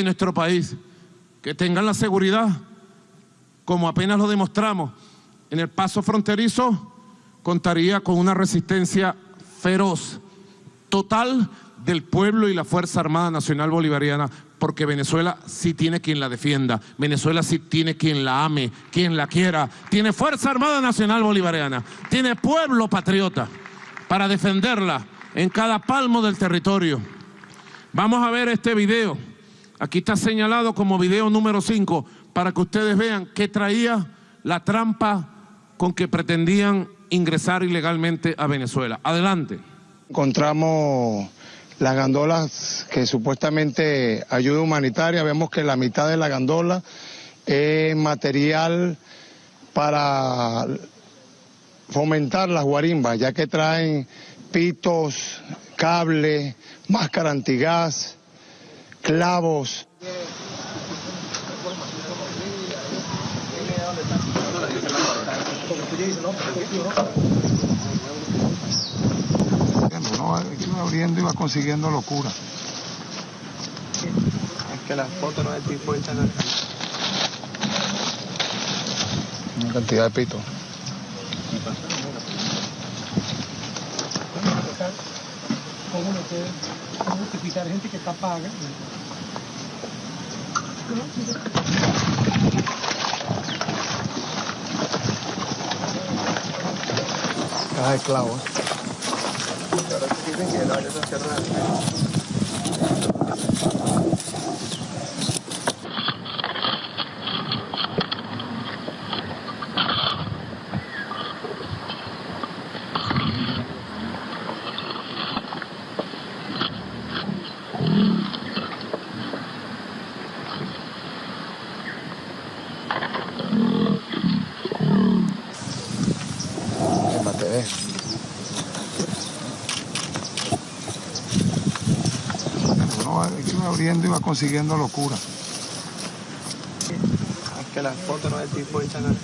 en nuestro país, que tengan la seguridad, como apenas lo demostramos, en el paso fronterizo contaría con una resistencia feroz, total del pueblo y la Fuerza Armada Nacional Bolivariana, porque Venezuela sí tiene quien la defienda, Venezuela sí tiene quien la ame, quien la quiera, tiene Fuerza Armada Nacional Bolivariana, tiene pueblo patriota para defenderla en cada palmo del territorio. Vamos a ver este video. Aquí está señalado como video número 5 para que ustedes vean qué traía la trampa con que pretendían ingresar ilegalmente a Venezuela. Adelante. Encontramos las gandolas que supuestamente ayuda humanitaria. Vemos que la mitad de la gandola es material para fomentar las guarimbas, ya que traen pitos, cables, máscara antigás, clavos. No, iba abriendo y va consiguiendo locura. Es que las fotos no es tipo al Una cantidad de pitos. Cómo no puede cómo justificar gente que está paga. Caja de clavos. Ahora dicen que la área está cerrada. En la TV. No, iba abriendo y va consiguiendo locura. Es que las fotos no es tipo echan al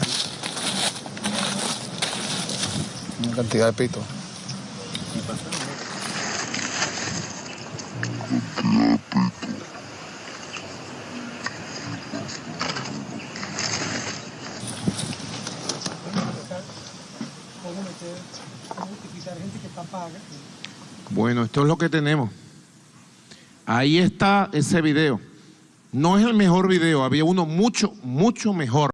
Una cantidad de pitos. Cómo no puede cómo justificar que paga. Bueno, esto es lo que tenemos. Ahí está ese video. No es el mejor video, había uno mucho, mucho mejor.